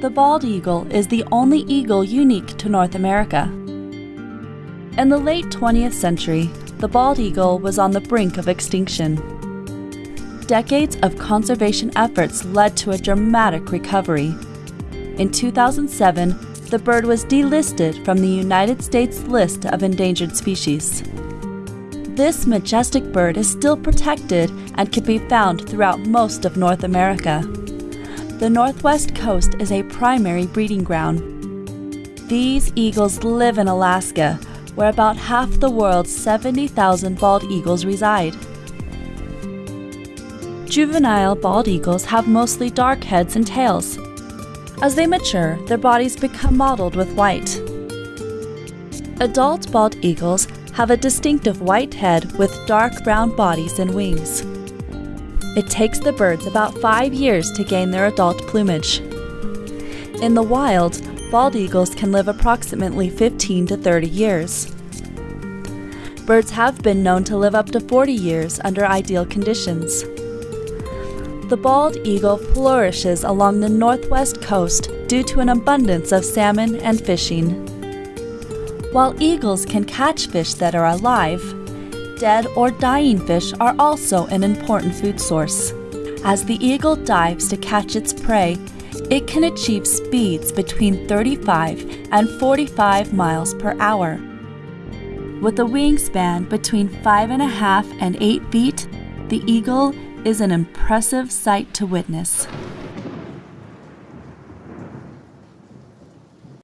The bald eagle is the only eagle unique to North America. In the late 20th century, the bald eagle was on the brink of extinction. Decades of conservation efforts led to a dramatic recovery. In 2007, the bird was delisted from the United States list of endangered species. This majestic bird is still protected and can be found throughout most of North America. The Northwest Coast is a primary breeding ground. These eagles live in Alaska, where about half the world's 70,000 bald eagles reside. Juvenile bald eagles have mostly dark heads and tails. As they mature, their bodies become mottled with white. Adult bald eagles have a distinctive white head with dark brown bodies and wings. It takes the birds about five years to gain their adult plumage. In the wild, bald eagles can live approximately 15 to 30 years. Birds have been known to live up to 40 years under ideal conditions. The bald eagle flourishes along the northwest coast due to an abundance of salmon and fishing. While eagles can catch fish that are alive, dead or dying fish are also an important food source. As the eagle dives to catch its prey, it can achieve speeds between 35 and 45 miles per hour. With a wingspan between 5.5 and 8 feet, the eagle is an impressive sight to witness.